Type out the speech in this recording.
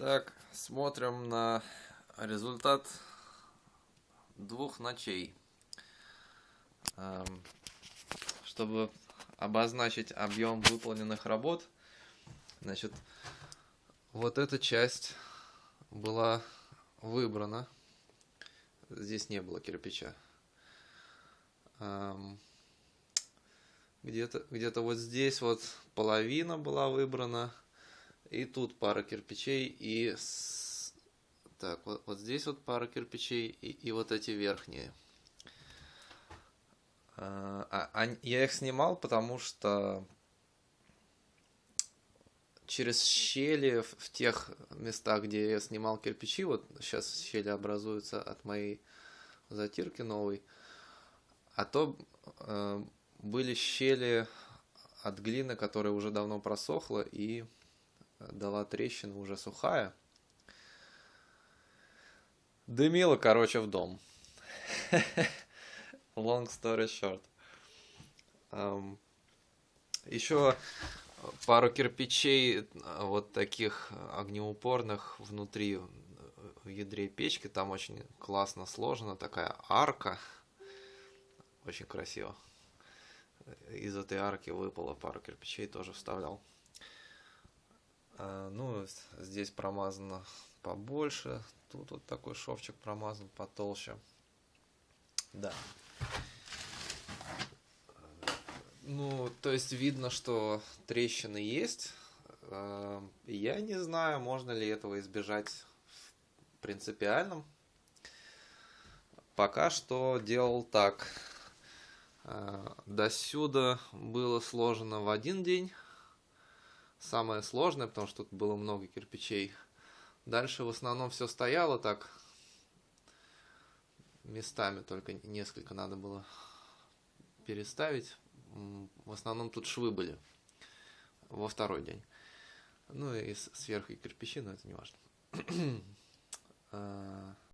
Так, смотрим на результат двух ночей. Эм, чтобы обозначить объем выполненных работ, значит, вот эта часть была выбрана. Здесь не было кирпича. Эм, где-то где, -то, вот здесь вот половина была выбрана и тут пара кирпичей, и так, вот, вот здесь вот пара кирпичей, и, и вот эти верхние. А, а, я их снимал, потому что через щели в, в тех местах, где я снимал кирпичи, вот сейчас щели образуются от моей затирки новой, а то э, были щели от глины, которая уже давно просохла и дала трещину уже сухая. Дымило, короче, в дом. Long story short. Um, еще пару кирпичей вот таких огнеупорных внутри в ядре печки. Там очень классно сложена такая арка. Очень красиво. Из этой арки выпало пару кирпичей, тоже вставлял. А, ну, здесь промазано побольше. Тут вот такой шовчик промазан потолще. Да. Ну, то есть видно, что трещины есть. А, я не знаю, можно ли этого избежать в принципиальном. Пока что делал так. А, до сюда было сложено в один день самое сложное, потому что тут было много кирпичей. Дальше в основном все стояло так местами, только несколько надо было переставить. В основном тут швы были во второй день. Ну и сверху и кирпичи, но это не важно. А,